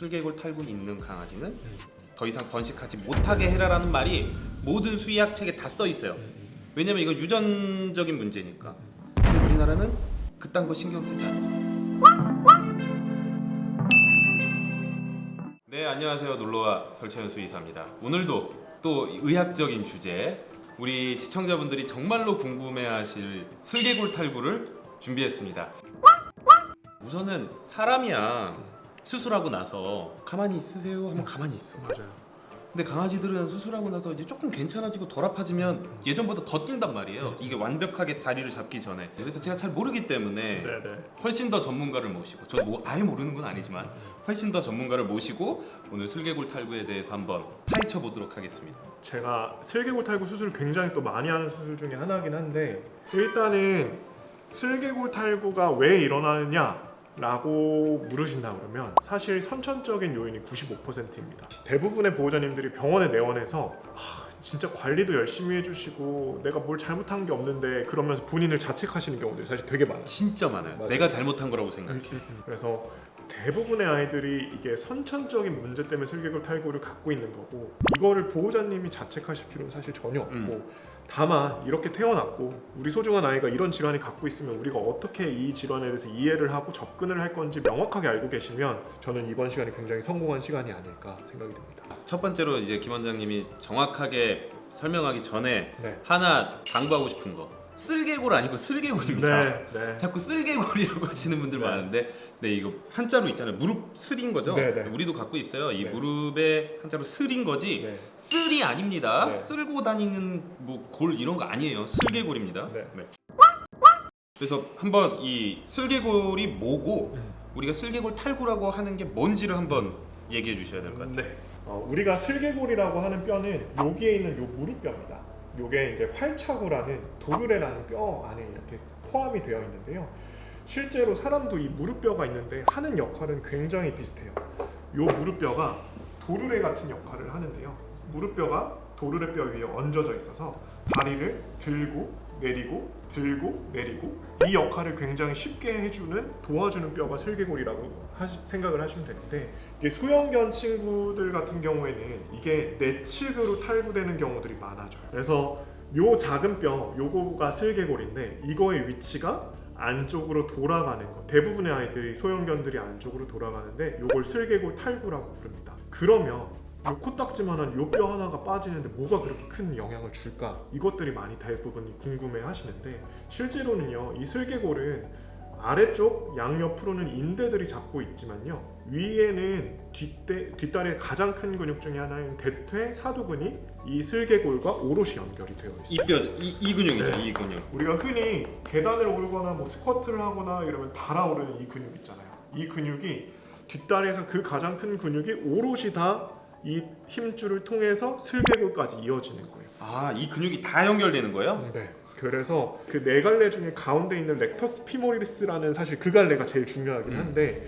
슬개골 탈구 있는 강아지는 더 이상 번식하지 못하게 해라라는 말이 모든 수의학 책에 다 써 있어요. 왜냐면 이건 유전적인 문제니까. 근데 우리나라는 그딴 거 신경 쓰지 않아. 네 안녕하세요 놀러와 설채연 수의사입니다. 오늘도 또 의학적인 주제 우리 시청자분들이 정말로 궁금해하실 슬개골 탈구를 준비했습니다. 우선은 사람이야 수술하고 나서 가만히 있으세요 하면 가만히 있어. 맞아요. 근데 강아지들은 수술하고 나서 이제 조금 괜찮아지고 덜 아파지면 예전보다 더 뛴단 말이에요. 이게 완벽하게 자리를 잡기 전에. 그래서 제가 잘 모르기 때문에 네네. 훨씬 더 전문가를 모시고 저 뭐 아예 모르는 건 아니지만 훨씬 더 전문가를 모시고 오늘 슬개골 탈구에 대해서 한번 파헤쳐 보도록 하겠습니다. 제가 슬개골 탈구 수술을 굉장히 또 많이 하는 수술 중에 하나긴 한데 일단은 슬개골 탈구가 왜 일어나느냐? 라고 물으신다 그러면 사실 선천적인 요인이 95%입니다. 대부분의 보호자님들이 병원에 내원해서 아, 진짜 관리도 열심히 해주시고 내가 뭘 잘못한 게 없는데 그러면서 본인을 자책하시는 경우들이 사실 되게 많아요. 진짜 많아요. 맞아요. 내가 잘못한 거라고 생각해. 그래서 대부분의 아이들이 이게 선천적인 문제 때문에 슬개골 탈구를 갖고 있는 거고 이거를 보호자님이 자책하실 필요는 사실 전혀 없고 음. 다만 이렇게 태어났고 우리 소중한 아이가 이런 질환이 갖고 있으면 우리가 어떻게 이 질환에 대해서 이해를 하고 접근을 할 건지 명확하게 알고 계시면 저는 이번 시간이 굉장히 성공한 시간이 아닐까 생각이 듭니다. 첫 번째로 이제 김 원장님이 정확하게 설명하기 전에 네. 하나 당부하고 싶은 거. 쓸개골 아니고 슬개골입니다. 네, 네. 자꾸 쓸개골이라고 하시는 분들 네. 많은데 네 이거 한자로 있잖아요 무릎 슬인 거죠 네, 네. 우리도 갖고 있어요 이 네. 무릎에 한자로 슬인 거지 네. 쓸이 아닙니다 네. 쓸고 다니는 뭐 골 이런 거 아니에요 슬개골입니다 네. 그래서 한번 이 슬개골이 뭐고 음. 우리가 슬개골 탈구라고 하는 게 뭔지를 한번 얘기해 주셔야 될 것 같아요 네. 어, 우리가 슬개골이라고 하는 뼈는 여기에 있는 요 무릎뼈입니다. 요게 이제 활차구라는 도르래라는 뼈 안에 이렇게 포함이 되어 있는데요. 실제로 사람도 이 무릎뼈가 있는데 하는 역할은 굉장히 비슷해요. 요 무릎뼈가 도르래 같은 역할을 하는데요. 무릎뼈가 도르래 뼈 위에 얹어져 있어서 다리를 들고 내리고 들고 내리고 이 역할을 굉장히 쉽게 해주는 도와주는 뼈가 슬개골이라고 하시- 생각을 하시면 되는데 이게 소형견 친구들 같은 경우에는 이게 내측으로 탈구되는 경우들이 많아져요. 그래서 요 작은 뼈 요거가 슬개골인데 이거의 위치가 안쪽으로 돌아가는 거 대부분의 아이들이 소형견들이 안쪽으로 돌아가는데 요걸 슬개골 탈구라고 부릅니다. 그러면 요 코딱지만한 요 뼈 하나가 빠지는데 뭐가 그렇게 큰 영향을 줄까? 이것들이 많이 대부분이 궁금해 하시는데 실제로는요 이 슬개골은 아래쪽 양옆으로는 인대들이 잡고 있지만요 위에는 뒷대, 뒷다리의 가장 큰 근육 중에 하나인 대퇴 사두근이 이 슬개골과 오롯이 연결이 되어 있어요. 이뼈 이 이 근육이죠 네. 이 근육 우리가 흔히 계단을 오르거나 뭐 스쿼트를 하거나 이러면 달아오르는 이 근육 있잖아요. 이 근육이 뒷다리에서 그 가장 큰 근육이 오롯이 다 이 힘줄을 통해서 슬개골까지 이어지는 거예요. 아 이 근육이 다 연결되는 거예요 네. 그래서 그 네 갈래 중에 가운데 있는 렉터스 피모리스라는 사실 그 갈래가 제일 중요하긴 음. 한데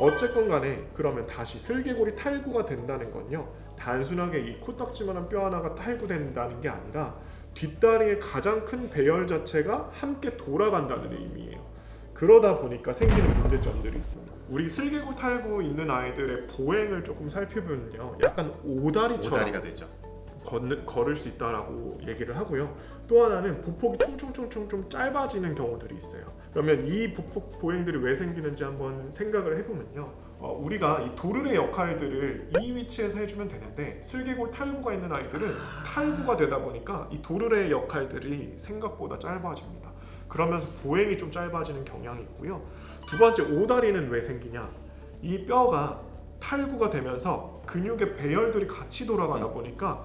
어쨌건 간에 그러면 다시 슬개골이 탈구가 된다는 건요 단순하게 이 코딱지만한 뼈 하나가 탈구된다는 게 아니라 뒷다리의 가장 큰 배열 자체가 함께 돌아간다는 의미예요. 그러다 보니까 생기는 문제점들이 있습니다. 우리 슬개골 탈구 있는 아이들의 보행을 조금 살펴보면요, 약간 오다리처럼 오다리가 되죠 걷는, 걸을 수 있다라고 얘기를 하고요. 또 하나는 보폭이 총총총총 좀 짧아지는 경우들이 있어요. 그러면 이 보폭 보행들이 왜 생기는지 한번 생각을 해보면요. 어, 우리가 이 도르래 역할들을 이 위치에서 해주면 되는데 슬개골 탈구가 있는 아이들은 탈구가 되다 보니까 이 도르래 역할들이 생각보다 짧아집니다. 그러면서 보행이 좀 짧아지는 경향이 있고요. 두 번째 오다리는 왜 생기냐? 이 뼈가 탈구가 되면서 근육의 배열들이 같이 돌아가다 보니까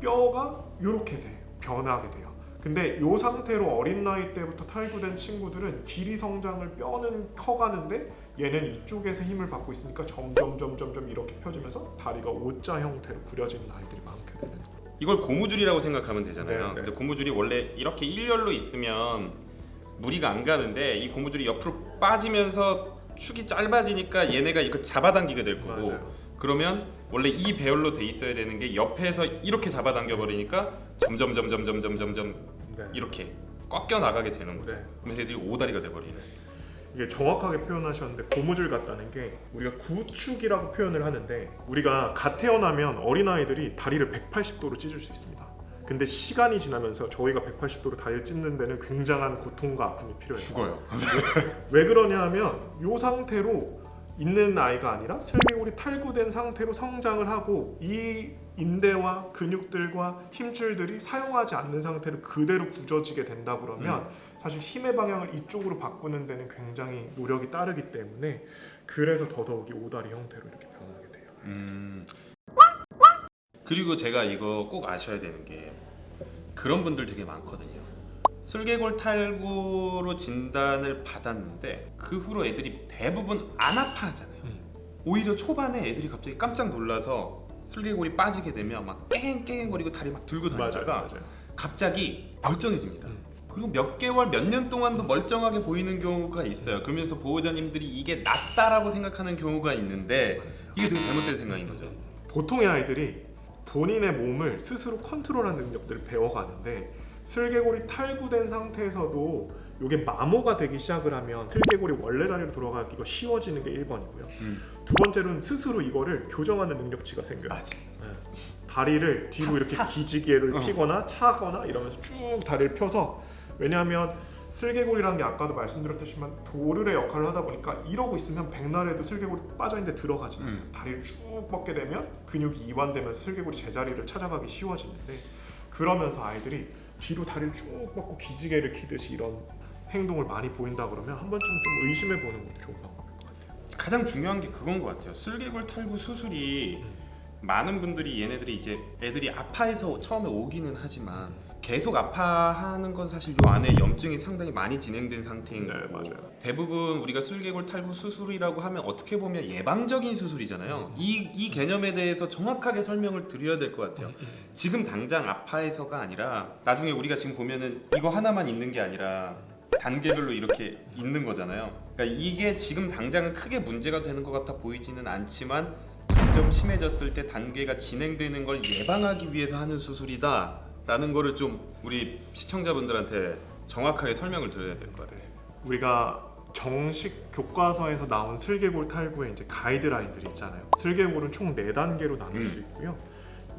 뼈가 이렇게 돼요. 변하게 돼요. 근데 이 상태로 어린 나이 때부터 탈구된 친구들은 길이 성장을 뼈는 커가는데 얘는 이쪽에서 힘을 받고 있으니까 점점 점점 점 이렇게 펴지면서 다리가 O자 형태로 구려지는 아이들이 많게 되는 거예요. 이걸 고무줄이라고 생각하면 되잖아요. 네, 네. 근데 고무줄이 원래 이렇게 일렬로 있으면 무리가 안 가는데 이 고무줄이 옆으로 빠지면서 축이 짧아지니까 얘네가 이거 잡아당기게 될 거고 맞아요. 그러면 원래 이 배열로 돼 있어야 되는 게 옆에서 이렇게 잡아당겨 버리니까 점점 점점 점점 점점 네. 이렇게 꺾여 나가게 되는 거예요. 네. 그러면서 애들이 오다리가 돼 버리네. 이게 정확하게 표현하셨는데 고무줄 같다는 게 우리가 구축이라고 표현을 하는데 우리가 갓 태어나면 어린아이들이 다리를 180도로 찢을 수 있습니다. 근데 시간이 지나면서 저희가 180도로 다리를 찢는 데는 굉장한 고통과 아픔이 필요해요. 죽어요. 왜 그러냐 하면 이 상태로 있는 아이가 아니라 슬개골이 탈구된 상태로 성장을 하고 이 인대와 근육들과 힘줄들이 사용하지 않는 상태로 그대로 굳어지게 된다 그러면 사실 힘의 방향을 이쪽으로 바꾸는 데는 굉장히 노력이 따르기 때문에 그래서 더더욱이 오다리 형태로 이렇게 변하게 돼요. 음. 그리고 제가 이거 꼭 아셔야 되는 게 그런 분들 되게 많거든요. 슬개골 탈구로 진단을 받았는데 그 후로 애들이 대부분 안 아파하잖아요. 음. 오히려 초반에 애들이 갑자기 깜짝 놀라서 슬개골이 빠지게 되면 막 깽깽거리고 다리 막 들고 다니다가 갑자기 멀쩡해집니다. 음. 그리고 몇 개월, 몇 년 동안도 멀쩡하게 보이는 경우가 있어요. 그러면서 보호자님들이 이게 낫다라고 생각하는 경우가 있는데 이게 되게 잘못된 생각인 거죠. 보통의 아이들이 본인의 몸을 스스로 컨트롤하는 능력들을 배워가는데 슬개골이 탈구된 상태에서도 이게 마모가 되기 시작을 하면 슬개골이 원래 자리로 돌아가기가 쉬워지는 게 1번이고요. 음. 두 번째로는 스스로 이거를 교정하는 능력치가 생겨요. 맞아. 다리를 뒤로 차, 이렇게 차. 기지개를 어. 피거나 차거나 이러면서 쭉 다리를 펴서 왜냐하면 슬개골이라는 게 아까도 말씀드렸듯이만 도르의 역할을 하다 보니까 이러고 있으면 백날에도 슬개골이 빠져있는데 들어가지 음. 다리를 쭉 뻗게 되면 근육이 이완되면서 슬개골이 제자리를 찾아가기 쉬워지는데 그러면서 아이들이 뒤로 다리를 쭉 뻗고 기지개를 키듯이 이런 행동을 많이 보인다 그러면 한 번쯤 좀 의심해 보는 것도 좋은 방법일 것 같아요. 가장 중요한 게 그건 것 같아요. 슬개골 탈구 수술이 많은 분들이 얘네들이 이제 애들이 아파해서 처음에 오기는 하지만 계속 아파하는 건 사실 요 안에 염증이 상당히 많이 진행된 상태인 네, 맞아요. 대부분 우리가 슬개골 탈구 수술이라고 하면 어떻게 보면 예방적인 수술이잖아요. 이, 이 개념에 대해서 정확하게 설명을 드려야 될 것 같아요. 지금 당장 아파해서가 아니라 나중에 우리가 지금 보면은 이거 하나만 있는 게 아니라 단계별로 이렇게 있는 거잖아요. 그러니까 이게 지금 당장은 크게 문제가 되는 것 같아 보이지는 않지만 점점 심해졌을 때 단계가 진행되는 걸 예방하기 위해서 하는 수술이다 라는 거를 좀 우리 시청자분들한테 정확하게 설명을 드려야 될 것 같아요. 우리가 정식 교과서에서 나온 슬개골 탈구의 이제 가이드라인들이 있잖아요. 슬개골은 총 4단계로 나눌 수 음. 있고요.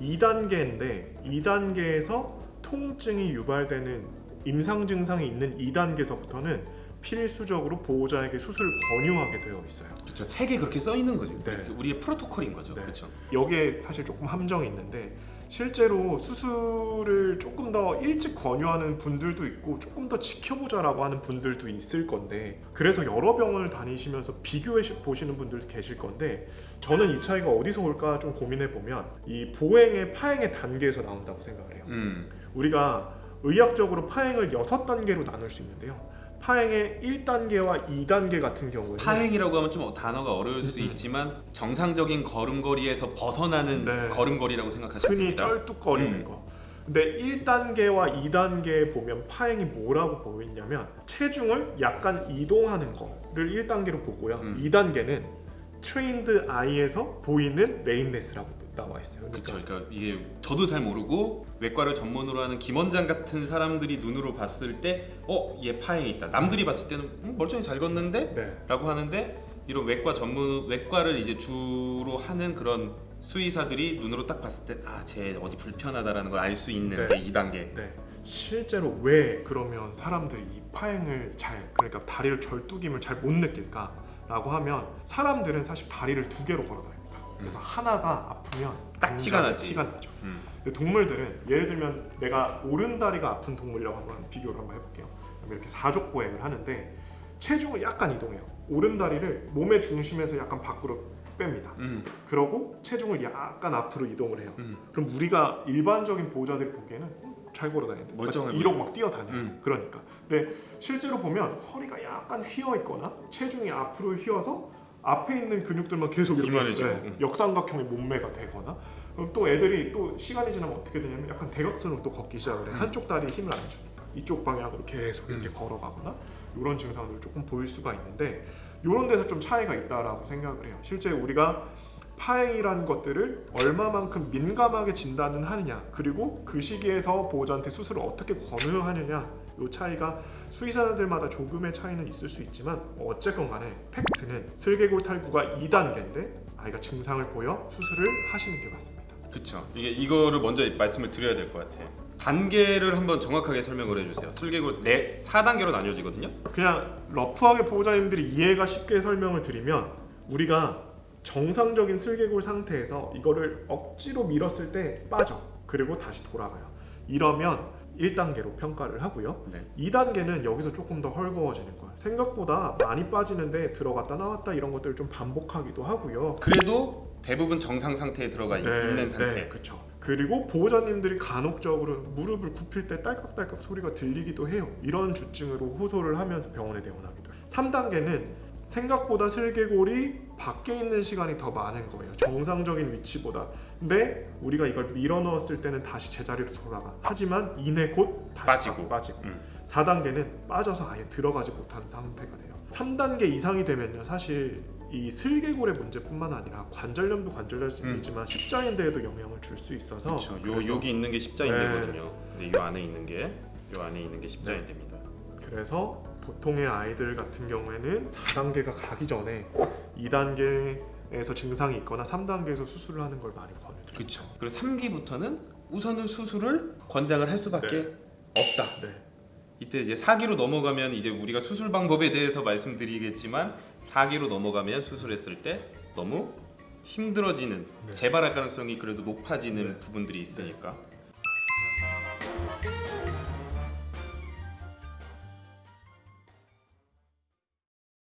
2단계인데 2단계에서 통증이 유발되는 임상 증상이 있는 2단계서부터는 필수적으로 보호자에게 수술을 권유하게 되어 있어요. 그렇죠. 책에 그렇게 써 있는 거죠. 네. 우리의 프로토콜인 거죠. 네. 그렇죠. 여기에 사실 조금 함정이 있는데 실제로 수술을 조금 더 일찍 권유하는 분들도 있고 조금 더 지켜보자 라고 하는 분들도 있을 건데 그래서 여러 병원을 다니시면서 비교해 보시는 분들도 계실 건데 저는 이 차이가 어디서 올까 좀 고민해 보면 이 보행의 파행의 단계에서 나온다고 생각을 해요. 음. 우리가 의학적으로 파행을 여섯 단계로 나눌 수 있는데요. 파행의 1단계와 2단계 같은 경우에는 파행이라고 하면 좀 단어가 어려울 수 음, 음. 있지만 정상적인 걸음걸이에서 벗어나는 네. 걸음걸이라고 생각하시면 흔히 됩니다. 쩔뚝거리는 음. 거. 근데 1단계와 2단계에 보면 파행이 뭐라고 보이냐면 체중을 약간 이동하는 거를 1단계로 보고요. 음. 2단계는 trained eye에서 보이는 lameness라고 나와 있어요. 그렇죠. 그러니까 이게 저도 잘 모르고 외과를 전문으로 하는 김원장 같은 사람들이 눈으로 봤을 때, 어, 얘 파행이 있다. 남들이 봤을 때는 음, 멀쩡히 잘 걷는데, 네. 라고 하는데 이런 외과 전문 외과를 이제 주로 하는 그런 수의사들이 눈으로 딱 봤을 때, 아, 쟤 어디 불편하다라는 걸 알 수 있는 네. 게 2단계. 네. 실제로 왜 그러면 사람들이 이 파행을 잘 그러니까 다리를 절뚝임을 잘 못 느낄까 라고 하면 사람들은 사실 다리를 두 개로 걸어 다닙니다. 그래서 하나가 아프면 딱 티가 나지. 티가 나죠. 음. 근데 동물들은 예를 들면 내가 오른 다리가 아픈 동물이라고 한번 비교를 한번 해볼게요. 이렇게 사족 보행을 하는데 체중을 약간 이동해요. 오른 다리를 몸의 중심에서 약간 밖으로 뺍니다. 음. 그러고 체중을 약간 앞으로 이동을 해요. 음. 그럼 우리가 일반적인 보호자들이 보기에는 음, 잘 걸어다니는데 멀쩡해 이러고 막 뛰어다녀요. 음. 그러니까. 근데 실제로 보면 허리가 약간 휘어 있거나 체중이 앞으로 휘어서 앞에 있는 근육들만 계속 이렇게 이만해지고, 네, 음. 역삼각형의 몸매가 되거나 그럼 또 애들이 또 시간이 지나면 어떻게 되냐면 약간 대각선으로 또 걷기 시작을 해. 음. 한쪽 다리에 힘을 안 주니까 이쪽 방향으로 계속 이렇게 음. 걸어가거나 이런 증상들을 조금 보일 수가 있는데 이런 데서 좀 차이가 있다라고 생각을 해요. 실제 우리가 파행이라는 것들을 얼마만큼 민감하게 진단을 하느냐 그리고 그 시기에서 보호자한테 수술을 어떻게 권유하느냐 요 차이가 수의사들마다 조금의 차이는 있을 수 있지만 어쨌건 간에 팩트는 슬개골 탈구가 2단계인데 아이가 증상을 보여 수술을 하시는 게 맞습니다. 그쵸. 이게 이거를 먼저 말씀을 드려야 될 것 같아요. 단계를 한번 정확하게 설명을 해주세요. 슬개골 네 4단계로 나뉘어지거든요. 그냥 러프하게 보호자님들이 이해가 쉽게 설명을 드리면 우리가 정상적인 슬개골 상태에서 이거를 억지로 밀었을 때 빠져 그리고 다시 돌아가요 이러면 1단계로 평가를 하고요 네. 2단계는 여기서 조금 더 헐거워지는 거야 생각보다 많이 빠지는데 들어갔다 나왔다 이런 것들을 좀 반복하기도 하고요 그래도 대부분 정상 상태에 들어가 있- 있는 상태. 네, 그렇죠. 그리고 보호자님들이 간혹적으로 무릎을 굽힐 때 딸깍딸깍 소리가 들리기도 해요. 이런 주증으로 호소를 하면서 병원에 내원하기도 해요. 3단계는 생각보다 슬개골이 밖에 있는 시간이 더 많은 거예요. 정상적인 위치보다. 근데 우리가 이걸 밀어 넣었을 때는 다시 제자리로 돌아가. 하지만 이내 곧 다시 빠지고. 빠지고. 음. 4단계는 빠져서 아예 들어가지 못한 상태가 돼요. 3단계 이상이 되면요. 사실 이 슬개골의 문제뿐만 아니라 관절염도 관절염이지만 십자인대에도 영향을 줄 수 있어서 그렇죠. 요 여기 있는 게 십자인대거든요. 근데 요 안에 있는 게 요 안에 있는 게 십자인대입니다. 그래서 보통의 아이들 같은 경우에는 4단계가 가기 전에 2단계에서 증상이 있거나 3단계에서 수술을 하는 걸 많이 권해드려요. 그렇죠. 그리고 3기부터는 우선은 수술을 권장을 할 수밖에 없다. 네. 이때 이제 4기로 넘어가면 이제 우리가 수술 방법에 대해서 말씀드리겠지만 4기로 넘어가면 수술했을 때 너무 힘들어지는 네. 재발할 가능성이 그래도 높아지는 부분들이 있으니까